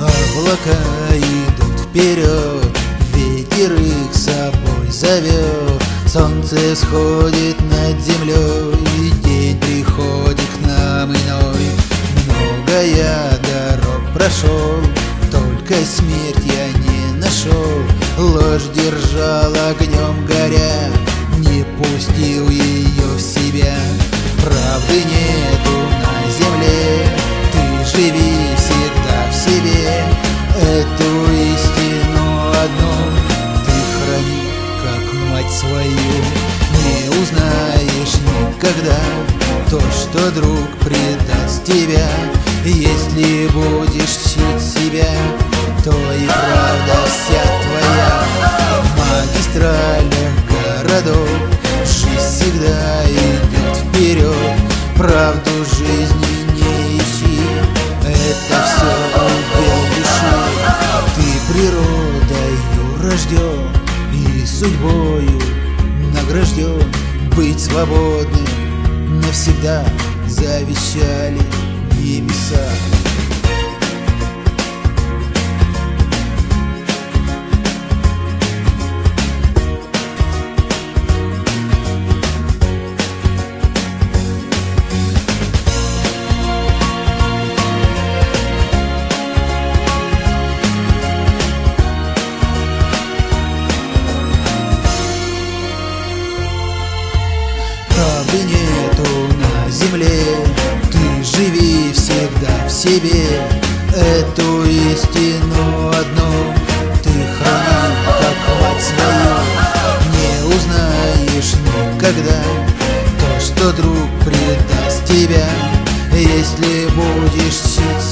Облака идут вперед, ветер их с собой зовет. Солнце сходит над землей, и день приходит к нам иной. Много я дорог прошел, только смерть я не нашел. Ложь держал огнем горя, свою Не узнаешь никогда то, что друг предаст тебя. Если будешь чтить себя, то и правда вся твоя. В магистралях городов жизнь всегда идет вперед. Правду жизни не ищи, это все удел души Ты природою рожден и судьбою награжден Быть свободным навсегда завещали небеса себе Эту истину одну. Ты храни, как мать свою Не узнаешь никогда То, что друг предаст тебя. Если будешь чтить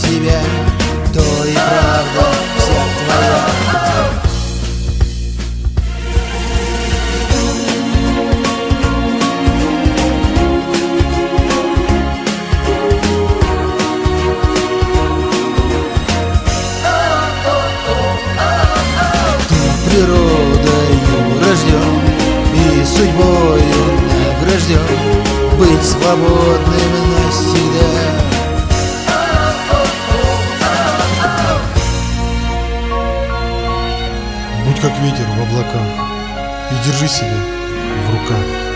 природою рожден и судьбою награжден Быть свободным навсегда. Будь как ветер в облаках И держи себя в руках